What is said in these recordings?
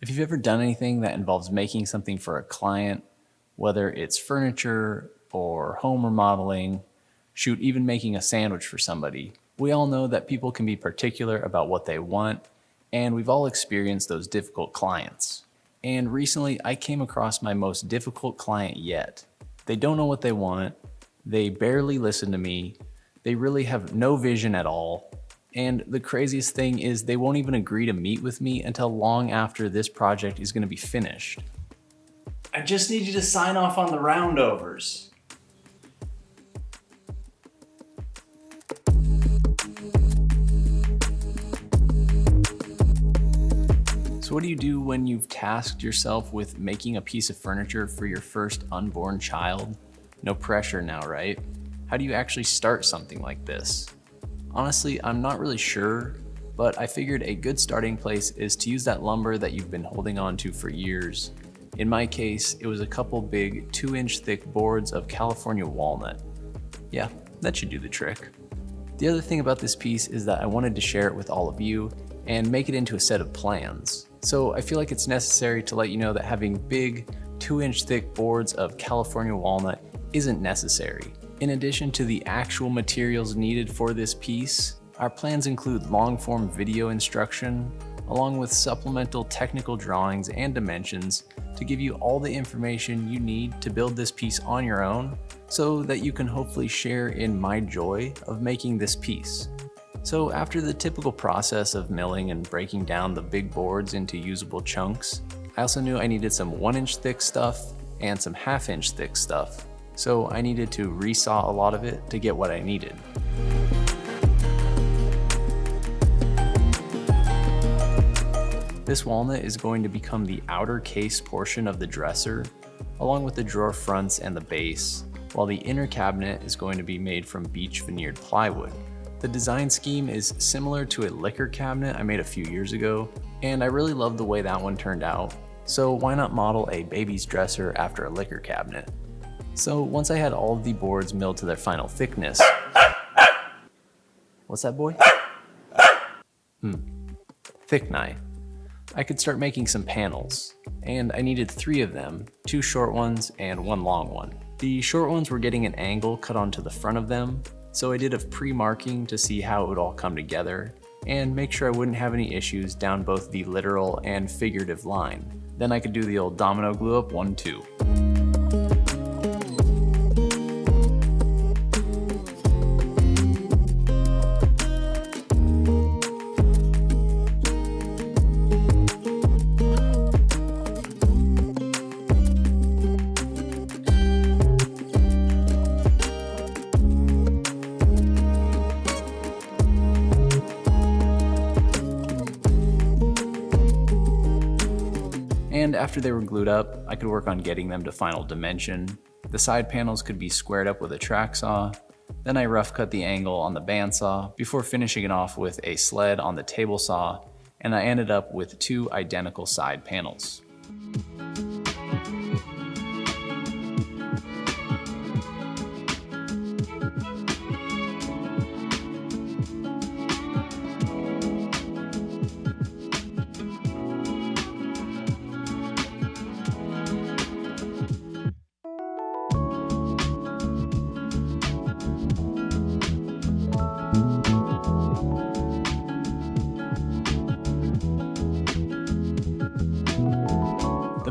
If you've ever done anything that involves making something for a client, whether it's furniture or home remodeling, shoot, even making a sandwich for somebody, we all know that people can be particular about what they want, and we've all experienced those difficult clients. And recently, I came across my most difficult client yet. They don't know what they want, they barely listen to me, they really have no vision at all, and the craziest thing is they won't even agree to meet with me until long after this project is gonna be finished. I just need you to sign off on the roundovers. So what do you do when you've tasked yourself with making a piece of furniture for your first unborn child? No pressure now, right? How do you actually start something like this? Honestly, I'm not really sure, but I figured a good starting place is to use that lumber that you've been holding on to for years. In my case, it was a couple big two inch thick boards of California walnut. Yeah, that should do the trick. The other thing about this piece is that I wanted to share it with all of you and make it into a set of plans. So I feel like it's necessary to let you know that having big two inch thick boards of California walnut isn't necessary. In addition to the actual materials needed for this piece, our plans include long-form video instruction, along with supplemental technical drawings and dimensions to give you all the information you need to build this piece on your own so that you can hopefully share in my joy of making this piece. So after the typical process of milling and breaking down the big boards into usable chunks, I also knew I needed some one inch thick stuff and some half inch thick stuff so I needed to resaw a lot of it to get what I needed. This walnut is going to become the outer case portion of the dresser, along with the drawer fronts and the base, while the inner cabinet is going to be made from beech veneered plywood. The design scheme is similar to a liquor cabinet I made a few years ago, and I really love the way that one turned out, so why not model a baby's dresser after a liquor cabinet? So once I had all of the boards milled to their final thickness, what's that boy? Hmm, thick knife. I could start making some panels, and I needed three of them, two short ones and one long one. The short ones were getting an angle cut onto the front of them, so I did a pre-marking to see how it would all come together, and make sure I wouldn't have any issues down both the literal and figurative line. Then I could do the old domino glue up one, two. After they were glued up, I could work on getting them to final dimension. The side panels could be squared up with a track saw. Then I rough cut the angle on the bandsaw before finishing it off with a sled on the table saw, and I ended up with two identical side panels.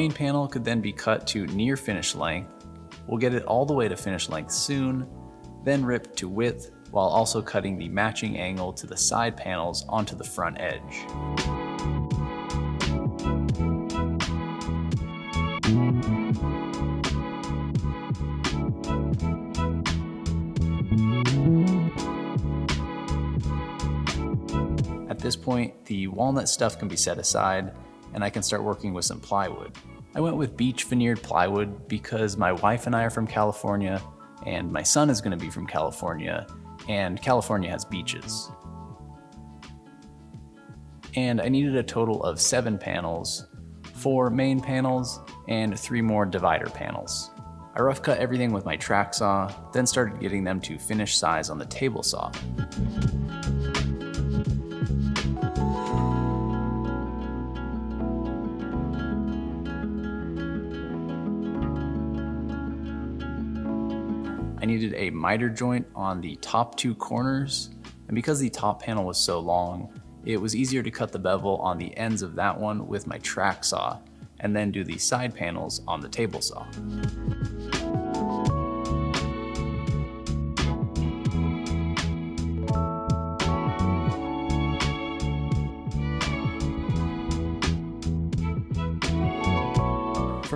Main panel could then be cut to near finish length. We'll get it all the way to finish length soon, then ripped to width while also cutting the matching angle to the side panels onto the front edge. At this point, the walnut stuff can be set aside and I can start working with some plywood. I went with beach veneered plywood because my wife and I are from California and my son is going to be from California and California has beaches. And I needed a total of seven panels, four main panels, and three more divider panels. I rough cut everything with my track saw, then started getting them to finish size on the table saw. I needed a miter joint on the top two corners, and because the top panel was so long, it was easier to cut the bevel on the ends of that one with my track saw, and then do the side panels on the table saw.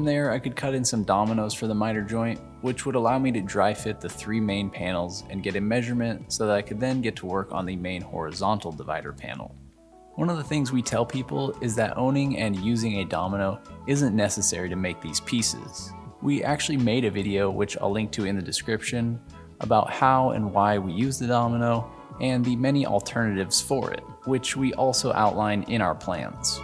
From there, I could cut in some dominoes for the miter joint, which would allow me to dry fit the three main panels and get a measurement so that I could then get to work on the main horizontal divider panel. One of the things we tell people is that owning and using a domino isn't necessary to make these pieces. We actually made a video, which I'll link to in the description, about how and why we use the domino and the many alternatives for it, which we also outline in our plans.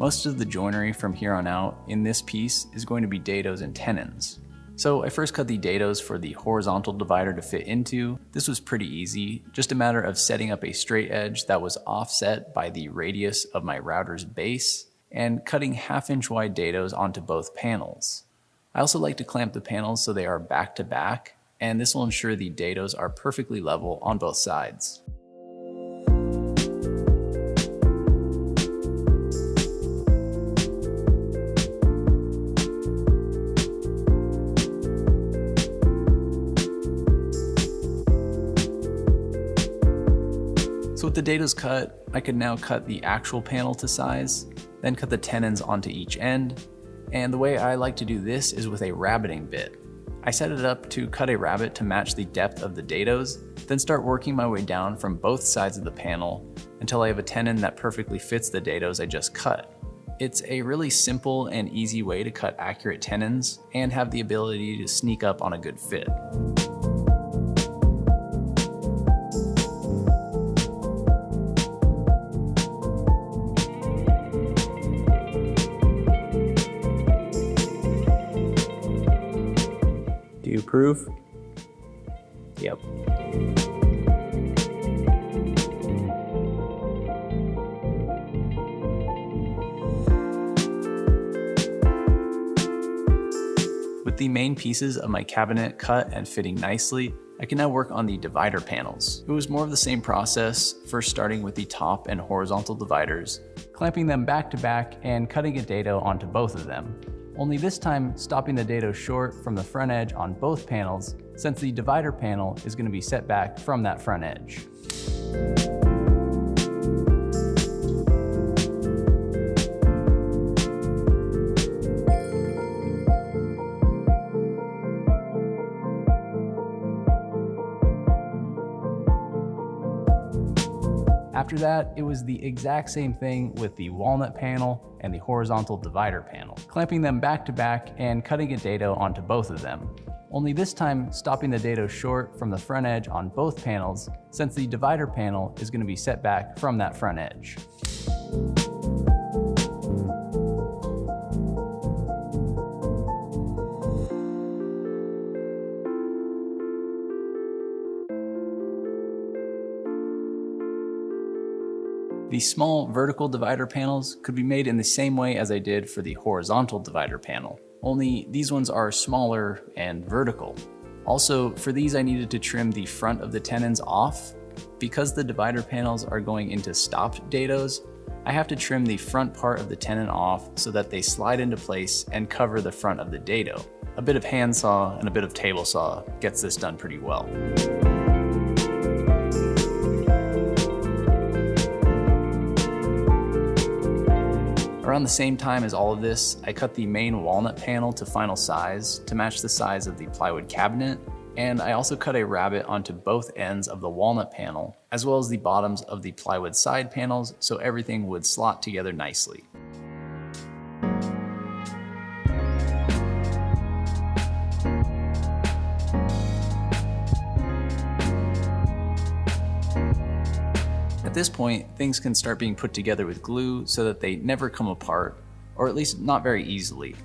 Most of the joinery from here on out in this piece is going to be dados and tenons. So I first cut the dados for the horizontal divider to fit into. This was pretty easy, just a matter of setting up a straight edge that was offset by the radius of my router's base and cutting half inch wide dados onto both panels. I also like to clamp the panels so they are back to back, and this will ensure the dados are perfectly level on both sides. The dados cut, I could now cut the actual panel to size, then cut the tenons onto each end, and the way I like to do this is with a rabbeting bit. I set it up to cut a rabbet to match the depth of the dados, then start working my way down from both sides of the panel until I have a tenon that perfectly fits the dados I just cut. It's a really simple and easy way to cut accurate tenons and have the ability to sneak up on a good fit. Do? Yep. With the main pieces of my cabinet cut and fitting nicely, I can now work on the divider panels. It was more of the same process, first starting with the top and horizontal dividers, clamping them back to back and cutting a dado onto both of them. Only this time stopping the dado short from the front edge on both panels since the divider panel is going to be set back from that front edge. After that, it was the exact same thing with the walnut panel and the horizontal divider panel, clamping them back to back and cutting a dado onto both of them. Only this time stopping the dado short from the front edge on both panels since the divider panel is going to be set back from that front edge. The small vertical divider panels could be made in the same way as I did for the horizontal divider panel, only these ones are smaller and vertical. Also, for these I needed to trim the front of the tenons off. Because the divider panels are going into stopped dados, I have to trim the front part of the tenon off so that they slide into place and cover the front of the dado. A bit of handsaw and a bit of table saw gets this done pretty well. Around the same time as all of this, I cut the main walnut panel to final size to match the size of the plywood cabinet, and I also cut a rabbet onto both ends of the walnut panel, as well as the bottoms of the plywood side panels so everything would slot together nicely. This point, things can start being put together with glue so that they never come apart, or at least not very easily.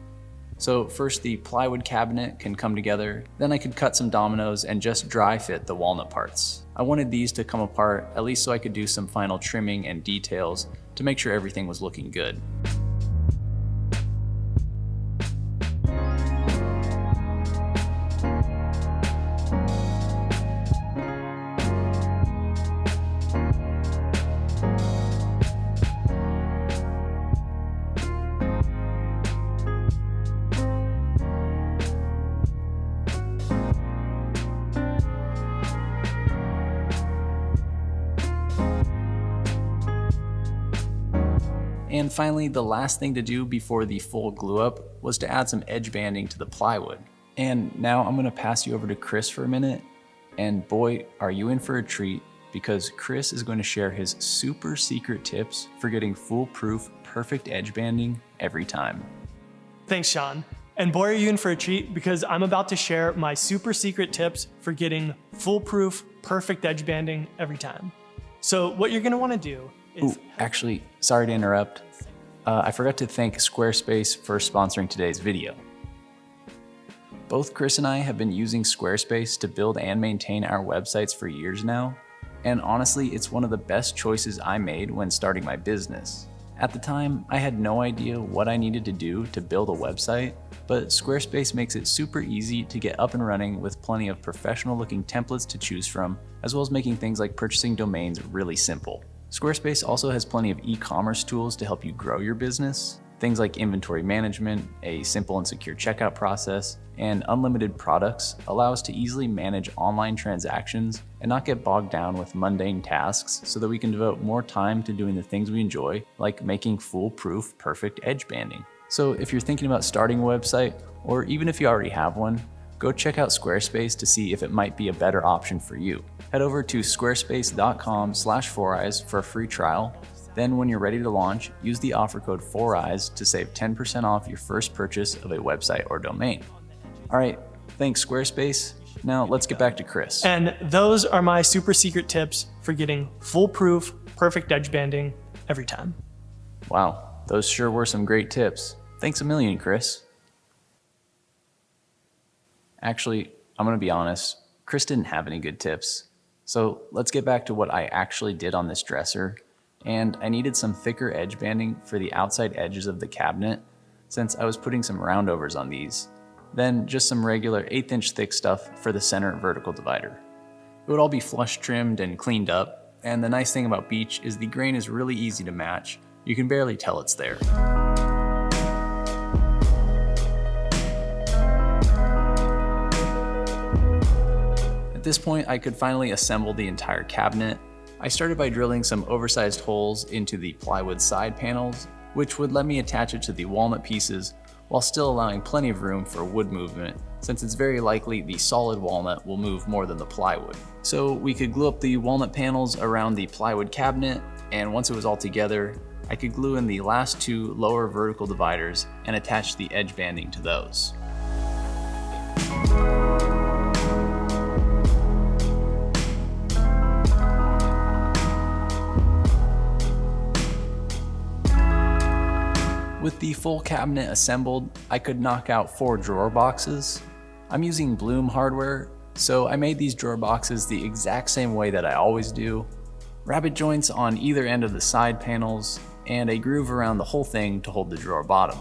So first the plywood cabinet can come together, then I could cut some dominoes and just dry fit the walnut parts. I wanted these to come apart at least so I could do some final trimming and details to make sure everything was looking good. And finally, the last thing to do before the full glue up was to add some edge banding to the plywood. And now I'm gonna pass you over to Chris for a minute. And boy, are you in for a treat because Chris is going to share his super secret tips for getting foolproof, perfect edge banding every time. Thanks, Sean. And boy, are you in for a treat because I'm about to share my super secret tips for getting foolproof, perfect edge banding every time. So what you're gonna wanna do Ooh, actually, sorry to interrupt. Uh, I forgot to thank Squarespace for sponsoring today's video. Both Chris and I have been using Squarespace to build and maintain our websites for years now, and honestly, it's one of the best choices I made when starting my business. At the time, I had no idea what I needed to do to build a website, but Squarespace makes it super easy to get up and running with plenty of professional looking templates to choose from, as well as making things like purchasing domains really simple. Squarespace also has plenty of e-commerce tools to help you grow your business, things like inventory management, a simple and secure checkout process, and unlimited products allow us to easily manage online transactions and not get bogged down with mundane tasks so that we can devote more time to doing the things we enjoy, like making foolproof, perfect edge banding. So if you're thinking about starting a website, or even if you already have one, go check out Squarespace to see if it might be a better option for you. Head over to squarespace.com slash 4eyes for a free trial. Then when you're ready to launch, use the offer code 4eyes to save 10% off your first purchase of a website or domain. All right, thanks Squarespace. Now let's get back to Chris. And those are my super secret tips for getting foolproof, perfect edge banding every time. Wow, those sure were some great tips. Thanks a million, Chris. Actually, I'm gonna be honest, Chris didn't have any good tips. So let's get back to what I actually did on this dresser. And I needed some thicker edge banding for the outside edges of the cabinet since I was putting some roundovers on these. Then just some regular eighth inch thick stuff for the center vertical divider. It would all be flush trimmed and cleaned up. And the nice thing about Beech is the grain is really easy to match. You can barely tell it's there. This point, I could finally assemble the entire cabinet. I started by drilling some oversized holes into the plywood side panels, which would let me attach it to the walnut pieces while still allowing plenty of room for wood movement, since it's very likely the solid walnut will move more than the plywood. So we could glue up the walnut panels around the plywood cabinet, and once it was all together, I could glue in the last two lower vertical dividers and attach the edge banding to those. With the full cabinet assembled, I could knock out four drawer boxes. I'm using Blum hardware, so I made these drawer boxes the exact same way that I always do. Rabbet joints on either end of the side panels, and a groove around the whole thing to hold the drawer bottom.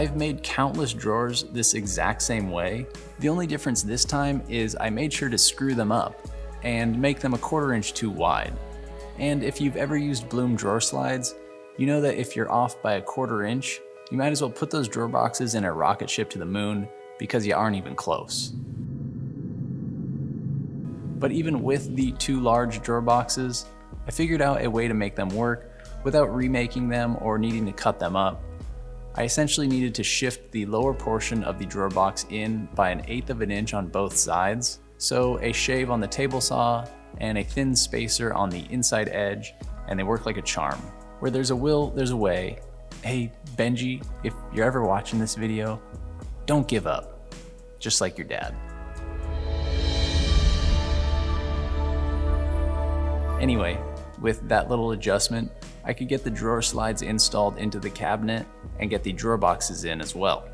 I've made countless drawers this exact same way. The only difference this time is I made sure to screw them up and make them a quarter inch too wide. And if you've ever used Blum drawer slides, you know that if you're off by a quarter inch, you might as well put those drawer boxes in a rocket ship to the moon because you aren't even close. But even with the two large drawer boxes, I figured out a way to make them work without remaking them or needing to cut them up. I essentially needed to shift the lower portion of the drawer box in by an eighth of an inch on both sides. So a shave on the table saw and a thin spacer on the inside edge, and they work like a charm. Where there's a will, there's a way. Hey, Benji, if you're ever watching this video, don't give up, just like your dad. Anyway, with that little adjustment, I could get the drawer slides installed into the cabinet and get the drawer boxes in as well.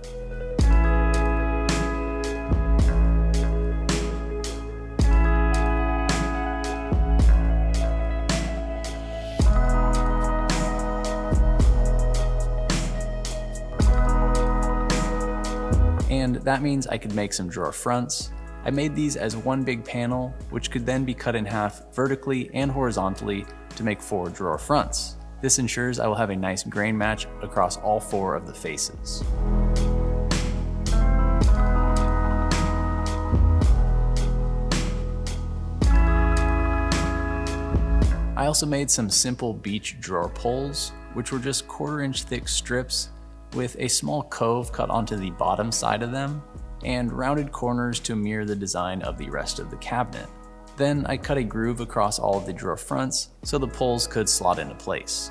And that means I could make some drawer fronts. I made these as one big panel, which could then be cut in half vertically and horizontally to make four drawer fronts. This ensures I will have a nice grain match across all four of the faces. I also made some simple beech drawer pulls, which were just quarter inch thick strips with a small cove cut onto the bottom side of them and rounded corners to mirror the design of the rest of the cabinet. Then I cut a groove across all of the drawer fronts so the pulls could slot into place.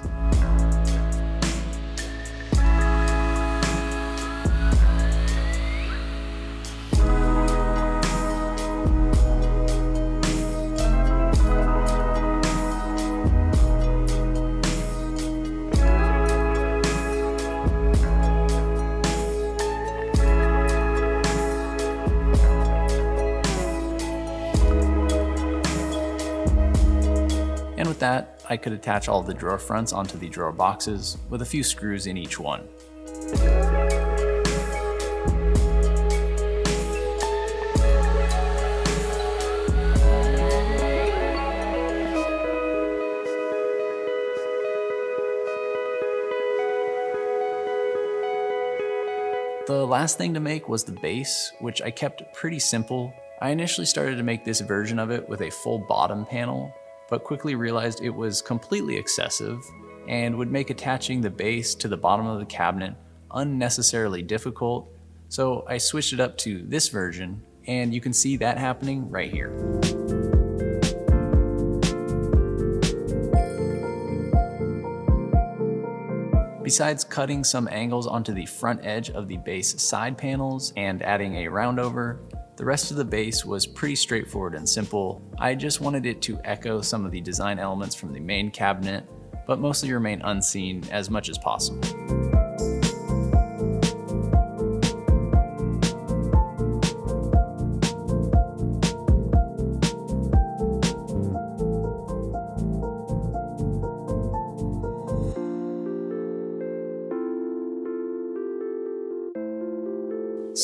With that, I could attach all the drawer fronts onto the drawer boxes with a few screws in each one. The last thing to make was the base, which I kept pretty simple. I initially started to make this version of it with a full bottom panel, but quickly realized it was completely excessive and would make attaching the base to the bottom of the cabinet unnecessarily difficult. So I switched it up to this version, and you can see that happening right here. Besides cutting some angles onto the front edge of the base side panels and adding a roundover, the rest of the base was pretty straightforward and simple. I just wanted it to echo some of the design elements from the main cabinet, but mostly remain unseen as much as possible.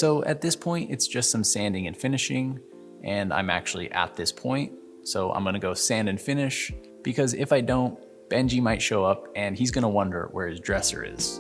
So at this point, it's just some sanding and finishing, and I'm actually at this point. So I'm gonna go sand and finish, because if I don't, Benji might show up and he's gonna wonder where his dresser is.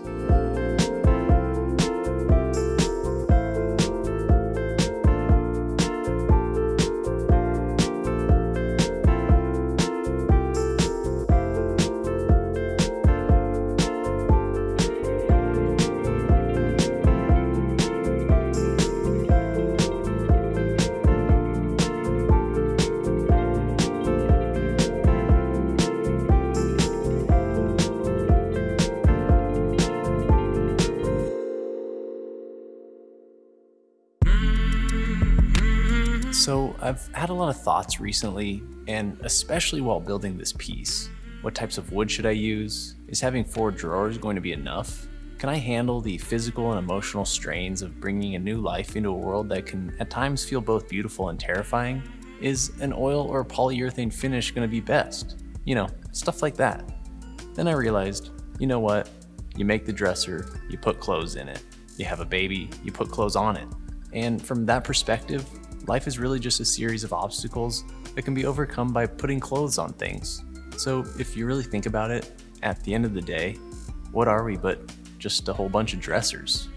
Had a lot of thoughts recently, and especially while building this piece. What types of wood should I use? Is having four drawers going to be enough? Can I handle the physical and emotional strains of bringing a new life into a world that can at times feel both beautiful and terrifying? Is an oil or polyurethane finish going to be best? You know, stuff like that. Then I realized, you know what? You make the dresser, you put clothes in it. You have a baby, you put clothes on it. And from that perspective, life is really just a series of obstacles that can be overcome by putting clothes on things. So if you really think about it, at the end of the day, what are we but just a whole bunch of dressers?